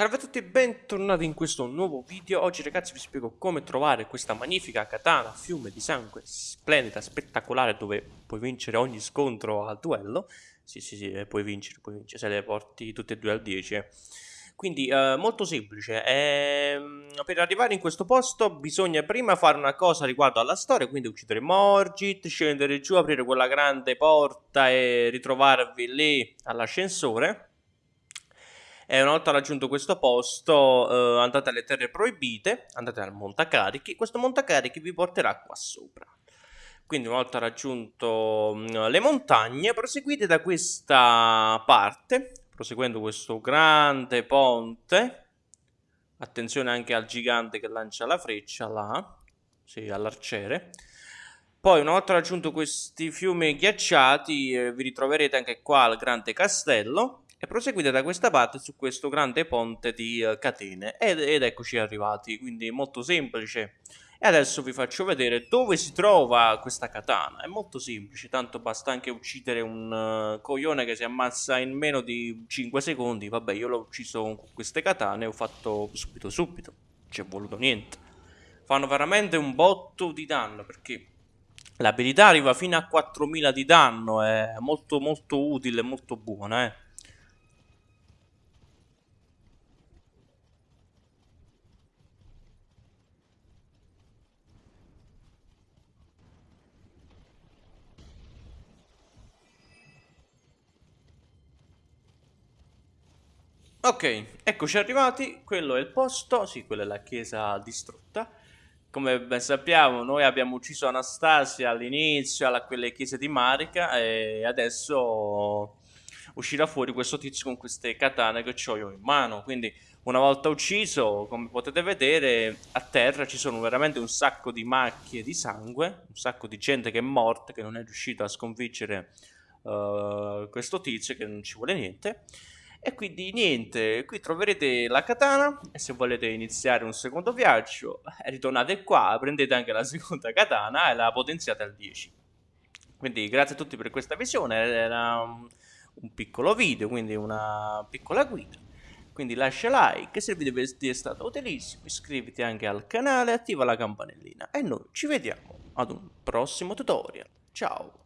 Salve a tutti e bentornati in questo nuovo video. Oggi ragazzi vi spiego come trovare questa magnifica katana fiume di sangue Splendida, spettacolare dove puoi vincere ogni scontro al duello. Sì sì sì, eh, puoi vincere, puoi vincere se le porti tutte e due al 10 eh. Quindi eh, molto semplice ehm, Per arrivare in questo posto bisogna prima fare una cosa riguardo alla storia Quindi uccidere Morgit, scendere giù, aprire quella grande porta e ritrovarvi lì all'ascensore e una volta raggiunto questo posto eh, andate alle terre proibite, andate al montacarichi, questo montacarichi vi porterà qua sopra. Quindi una volta raggiunto mm, le montagne proseguite da questa parte, proseguendo questo grande ponte, attenzione anche al gigante che lancia la freccia là, sì, all'arciere. Poi una volta raggiunto questi fiumi ghiacciati eh, vi ritroverete anche qua al grande castello e proseguite da questa parte su questo grande ponte di uh, catene ed, ed, eccoci arrivati quindi molto semplice. E adesso vi faccio vedere dove si trova questa katana. È molto semplice tanto basta anche uccidere un uh, coglione che si ammazza in meno di 5 secondi. Vabbè io l'ho ucciso con queste katane e ho fatto subito subito. Ci è voluto niente. Fanno veramente un botto di danno perché l'abilità arriva fino a 4000 di danno è molto molto utile molto buona eh Ok, eccoci arrivati, quello è il posto, sì, quella è la chiesa distrutta. Come ben sappiamo, noi abbiamo ucciso Anastasia all'inizio, alla quelle chiese di Marica, e adesso uscirà fuori questo tizio con queste katane che ho io in mano. Quindi, una volta ucciso, come potete vedere, a terra ci sono veramente un sacco di macchie di sangue, un sacco di gente che è morta, che non è riuscito a sconfiggere uh, questo tizio, che non ci vuole niente. E quindi niente, qui troverete la katana e se volete iniziare un secondo viaggio eh, ritornate qua, prendete anche la seconda katana e la potenziate al 10. Quindi grazie a tutti per questa visione, era un, piccolo video, quindi una piccola guida. Quindi lascia like se il video vi è stato utilissimo, iscriviti anche al canale attiva la campanellina. E noi ci vediamo ad un prossimo tutorial. Ciao!